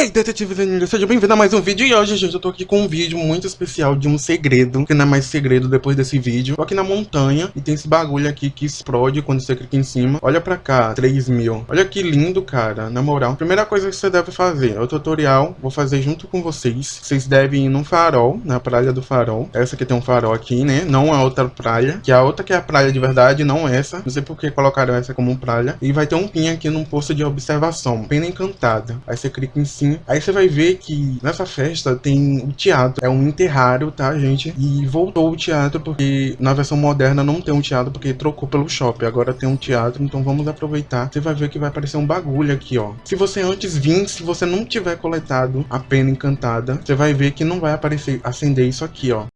Hey, detetives ninjas, seja bem-vindo a mais um vídeo. E hoje, gente, eu tô aqui com um vídeo muito especial de um segredo Que não é mais segredo depois desse vídeo. Tô aqui na montanha e tem esse bagulho aqui que explode quando você clica em cima. Olha pra cá, 3 mil. Olha que lindo, cara, na moral. Primeira coisa que você deve fazer é o tutorial Vou fazer junto com vocês. Vocês devem ir num farol, na praia do farol. Essa aqui tem um farol aqui, né, não a outra praia. Que a outra que é a praia de verdade, não essa. Não sei por que colocaram essa como praia. E vai ter um pin aqui num posto de observação Pena encantada. Aí você clica em cima Aí você vai ver que nessa festa tem o teatro. É um enterrário, tá, gente? E voltou o teatro porque na versão moderna não tem um teatro porque trocou pelo shopping. Agora tem um teatro, então vamos aproveitar. Você vai ver que vai aparecer um bagulho aqui, ó. Se você antes vir, se você não tiver coletado a pena encantada, você vai ver que não vai aparecer, acender isso aqui, ó.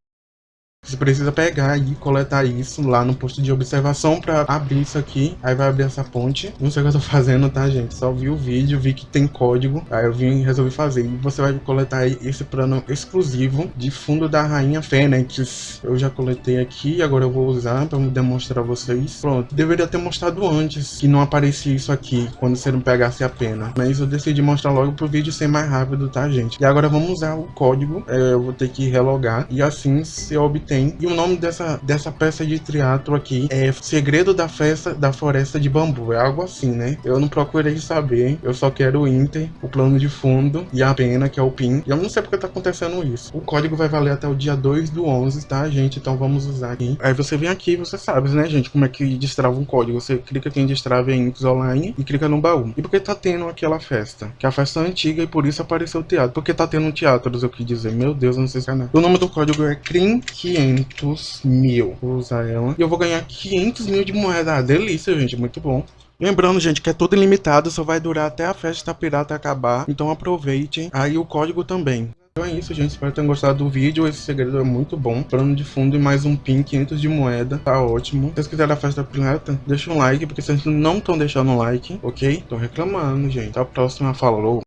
Você precisa pegar e coletar isso lá no posto de observação para abrir isso aqui. Aí vai abrir essa ponte. Não sei o que eu tô fazendo, tá, gente? Só vi o vídeo, vi que tem código. Aí eu vim e resolvi fazer. E você vai coletar esse plano exclusivo de fundo da Rainha Fênix. Eu já coletei aqui, agora eu vou usar para demonstrar a vocês. Pronto. Deveria ter mostrado antes que não aparecia isso aqui quando você não pegasse a pena. Mas eu decidi mostrar logo pro vídeo ser mais rápido, tá, gente? E agora vamos usar o código. É, eu vou ter que relogar. E assim se obter tem. E o nome dessa, dessa peça de teatro aqui é Segredo da Festa da Floresta de Bambu. É algo assim, né? Eu não procurei saber. Eu só quero o Inter, o plano de fundo e a pena, que é o PIN. E eu não sei porque tá acontecendo isso. O código vai valer até o dia 2 do 11, tá, gente? Então vamos usar aqui. Aí você vem aqui você sabe, né, gente, como é que destrava um código. Você clica aqui em destrave em X Online e clica no baú. E por que tá tendo aquela festa? Que a festa é antiga e por isso apareceu o teatro. Porque tá tendo um teatro, eu quis dizer. Meu Deus, eu não sei se é nada. O nome do código é CRIM 500 mil. Vou usar ela. E eu vou ganhar 500 mil de moeda. Ah, delícia, gente. Muito bom. Lembrando, gente, que é tudo ilimitado, só vai durar até a festa pirata acabar. Então aproveitem. Aí o código também. Então é isso, gente. Espero que tenham gostado do vídeo. Esse segredo é muito bom. Plano de fundo e mais um pin, 500 de moeda. Tá ótimo. Se vocês quiserem a festa pirata, deixa um like, porque vocês não estão deixando um like, ok? Tô reclamando, gente. Até a próxima. Falou!